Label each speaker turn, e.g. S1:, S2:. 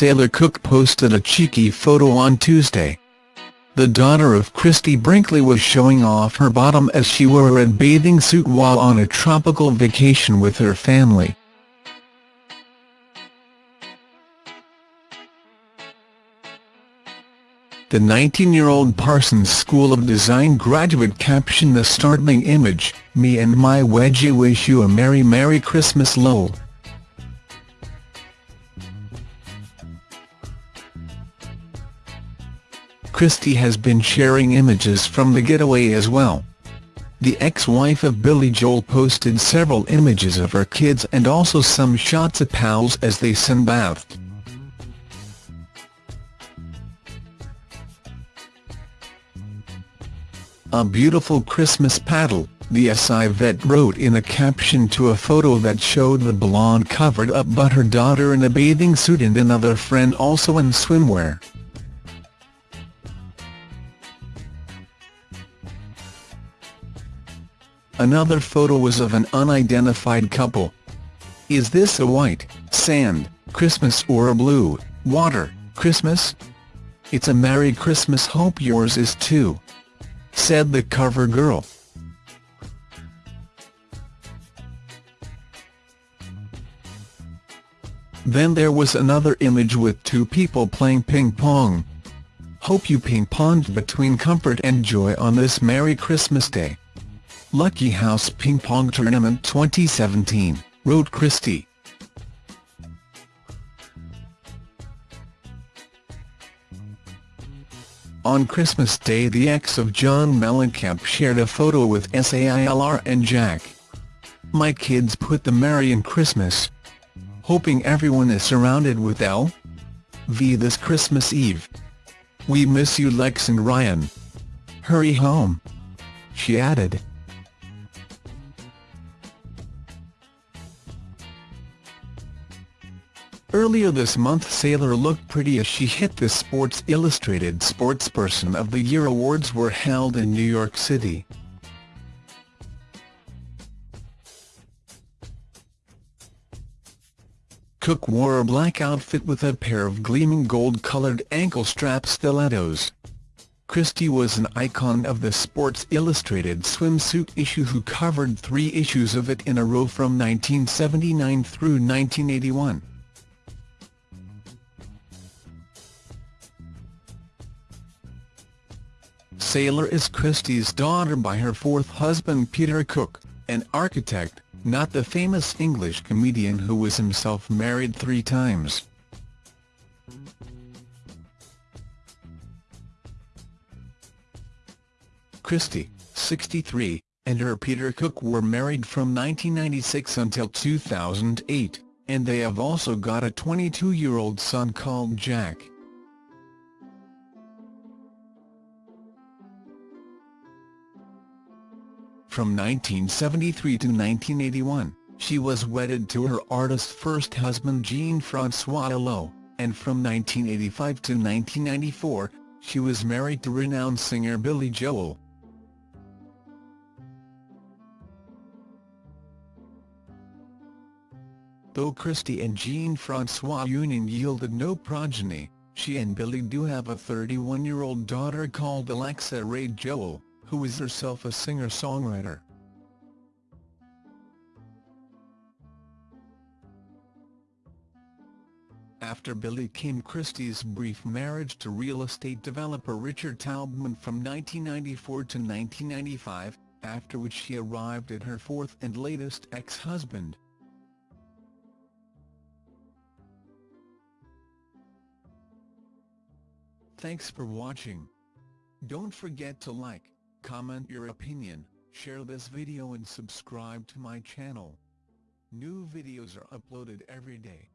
S1: Sailor Cook posted a cheeky photo on Tuesday. The daughter of Christie Brinkley was showing off her bottom as she wore a red bathing suit while on a tropical vacation with her family. The 19-year-old Parsons School of Design graduate captioned the startling image, Me and my wedgie wish you a Merry Merry Christmas lol. Christie has been sharing images from the getaway as well. The ex-wife of Billy Joel posted several images of her kids and also some shots of pals as they sunbathed. A beautiful Christmas paddle, the SI vet wrote in a caption to a photo that showed the blonde covered up but her daughter in a bathing suit and another friend also in swimwear. Another photo was of an unidentified couple. Is this a white, sand, Christmas or a blue, water, Christmas? It's a Merry Christmas hope yours is too said the cover girl. Then there was another image with two people playing ping-pong. Hope you ping-ponged between comfort and joy on this Merry Christmas Day. Lucky House Ping Pong Tournament 2017, wrote Christie. On Christmas Day the ex of John Mellencamp shared a photo with Sailor and Jack. My kids put the Merry in Christmas. Hoping everyone is surrounded with L. V this Christmas Eve. We miss you Lex and Ryan. Hurry home. She added. Earlier this month Sailor looked pretty as she hit the Sports Illustrated Sportsperson of the Year awards were held in New York City. Cook wore a black outfit with a pair of gleaming gold-colored ankle-strap stilettos. Christie was an icon of the Sports Illustrated swimsuit issue who covered three issues of it in a row from 1979 through 1981. Sailor is Christie's daughter by her fourth husband Peter Cook, an architect, not the famous English comedian who was himself married three times. Christie, 63, and her Peter Cook were married from 1996 until 2008, and they have also got a 22-year-old son called Jack. From 1973 to 1981, she was wedded to her artist first husband Jean-François Hulot, and from 1985 to 1994, she was married to renowned singer Billy Joel. Though Christie and Jean-François' union yielded no progeny, she and Billy do have a 31-year-old daughter called Alexa Ray Joel who is herself a singer-songwriter. After Billy came Christie's brief marriage to real estate developer Richard Taubman from 1994 to 1995, after which she arrived at her fourth and latest ex-husband. Thanks for watching. Don't forget to like, Comment your opinion, share this video and subscribe to my channel. New videos are uploaded every day.